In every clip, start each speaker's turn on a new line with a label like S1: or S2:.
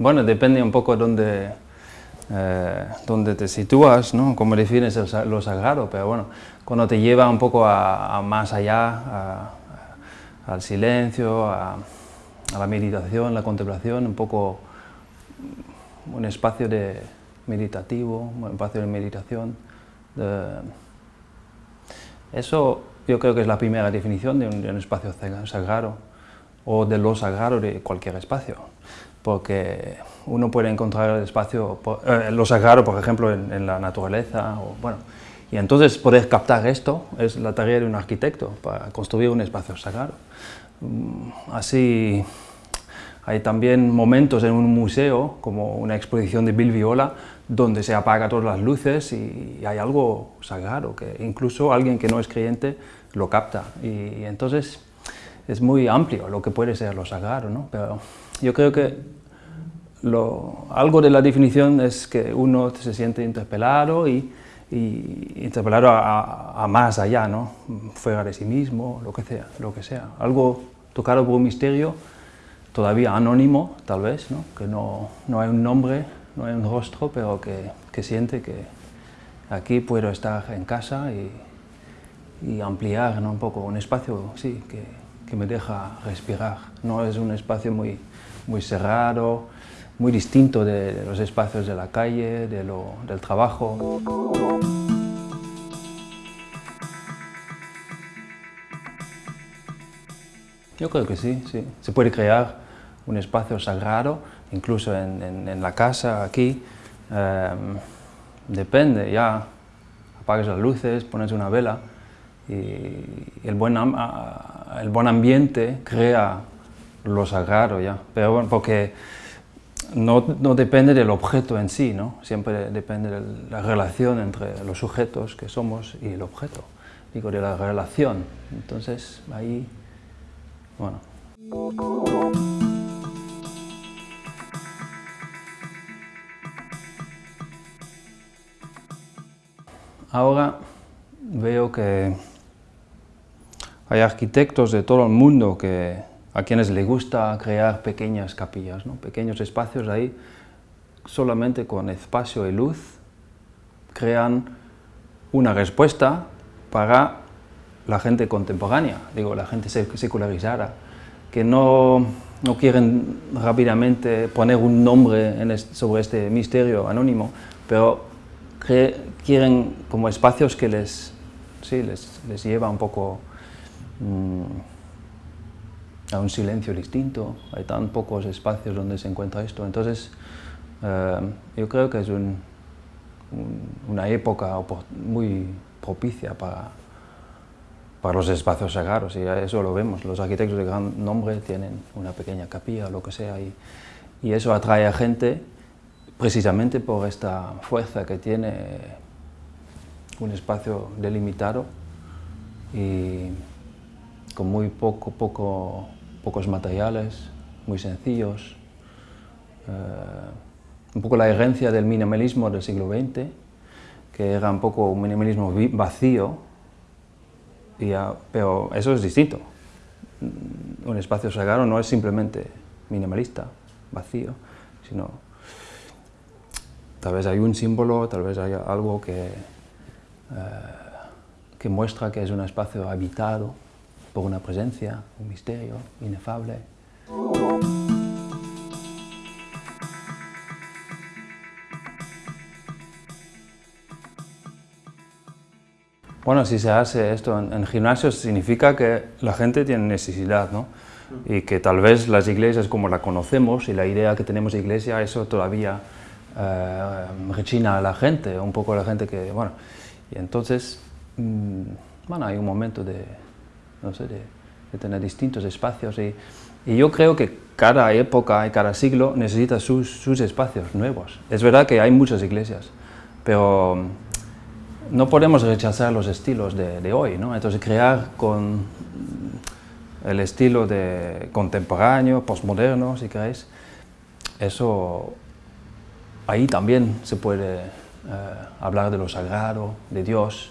S1: Bueno, depende un poco dónde, eh, dónde te sitúas, ¿no? cómo defines lo sagrado, pero bueno, cuando te lleva un poco a, más allá, al silencio, a, la meditación, la contemplación, un poco un espacio de meditativo, un espacio de meditación. eso yo creo que es la primera definición de un, espacio sagrado o de lo sagrado de cualquier espacio, porque uno puede encontrar el espacio, eh, lo sagrado, por ejemplo, en, la naturaleza, o, bueno, y entonces poder captar esto es la tarea de un arquitecto, para construir un espacio sagrado. Mm, así, hay también momentos en un museo, como una exposición de Bill Viola, donde se apagan todas las luces y hay algo sagrado, que incluso alguien que no es creyente lo capta. Y, entonces es muy amplio lo que puede ser lo sagrado, ¿no? Pero yo creo que lo, algo de la definición es que uno se siente interpelado y, interpelado a, más allá, ¿no? fuera de sí mismo, lo que sea, lo que sea. Algo tocado por un misterio, todavía anónimo, tal vez, ¿no? que no, no hay un nombre, no hay un rostro, pero que, que siente que aquí puedo estar en casa y, y ampliar ¿no? un poco un espacio sí, que, que, me deja respirar. No es un espacio muy, muy cerrado, muy distinto de, los espacios de la calle, de lo, del trabajo. Yo creo que sí, sí. Se puede crear un espacio sagrado, incluso en, en, la casa, aquí. Em, depende, ya apagas las luces, pones una vela, y el buen, el buen ambiente crea lo sagrado ya, pero bueno, porque no, no, depende del objeto en sí, ¿no? siempre depende de la relación entre los sujetos que somos y el objeto, digo, de la relación, entonces ahí, bueno. Ahora veo que hay arquitectos de todo el mundo que, a quienes les gusta crear pequeñas capillas, ¿no? pequeños espacios ahí, solamente con espacio y luz, crean una respuesta para la gente contemporánea, digo, la gente secularizada, que no, no quieren rápidamente poner un nombre sobre este misterio anónimo, pero quieren como espacios que les, sí, les, les lleva un poco Mm, a un silencio distinto, hay tan pocos espacios donde se encuentra esto, entonces eh, yo creo que es una época muy propicia para, para los espacios sagrados y eso lo vemos, los arquitectos de gran nombre tienen una pequeña capilla o lo que sea y, y eso atrae a gente precisamente por esta fuerza que tiene un espacio delimitado y con muy poco, poco, pocos materiales, muy sencillos. Eh, un poco la herencia del minimalismo del siglo XX, que era un poco un minimalismo vacío, pero eso es distinto. Un espacio sagrado no es simplemente minimalista, vacío, sino tal vez hay un símbolo, tal vez hay algo que, eh, que muestra que es un espacio habitado, por una presencia, un misterio inefable. Bueno, si se hace esto en, gimnasios significa que la gente tiene necesidad, ¿no? Y que tal vez las iglesias como la conocemos y la idea que tenemos de iglesia, eso todavía eh, rechina a la gente, un poco a la gente que, bueno, y entonces, mm, bueno, hay un momento de, no sé, de, tener distintos espacios y, yo creo que cada época y cada siglo necesita sus, espacios nuevos. Es verdad que hay muchas iglesias, pero mm, no podemos rechazar los estilos de, hoy, ¿no? Entonces crear con el estilo de contemporáneo, postmoderno, si queréis, eso ahí también se puede eh, hablar de lo sagrado, de Dios,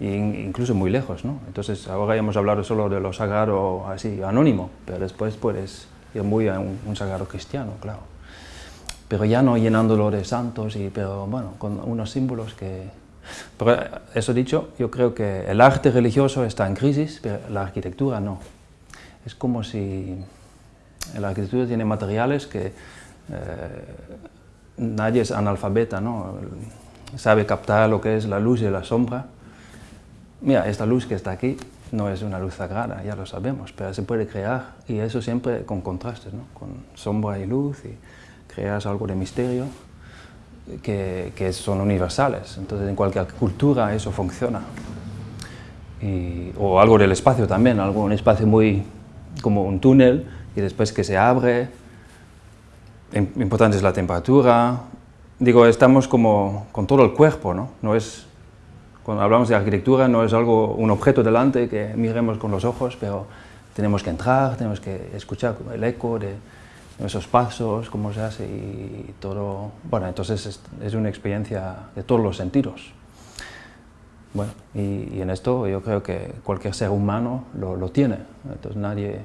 S1: incluso muy lejos, ¿no? Entonces ahora hemos hablado solo de lo sagrado así, anónimo, pero después puedes ir muy a un, sagrado cristiano, claro. pero ya no llenándolo de santos, y, pero bueno, con unos símbolos que... Pero eso dicho, yo creo que el arte religioso está en crisis, pero la arquitectura no. Es como si la arquitectura tiene materiales que eh, nadie es analfabeta, ¿no? sabe captar lo que es la luz y la sombra. Mira, esta luz que está aquí no es una luz sagrada, ya lo sabemos, pero se puede crear y eso siempre con contrastes, ¿no? con sombra y luz y creas algo de misterio que, que son universales. Entonces en cualquier cultura eso funciona. Y, o algo del espacio también, algo, un espacio muy como un túnel y después que se abre. Importante es la temperatura. Digo, estamos como con todo el cuerpo, ¿no? No es cuando hablamos de arquitectura no es algo, un objeto delante que miremos con los ojos, pero tenemos que entrar, tenemos que escuchar el eco de esos pasos, cómo se hace y todo. Bueno, entonces es, una experiencia de todos los sentidos. Bueno, y, en esto yo creo que cualquier ser humano lo, tiene, entonces nadie,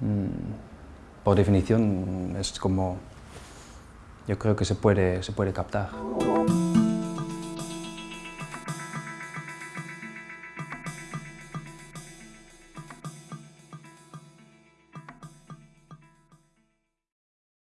S1: mm, por definición, es como, yo creo que se puede, se puede captar.